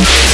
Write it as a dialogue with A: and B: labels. A: you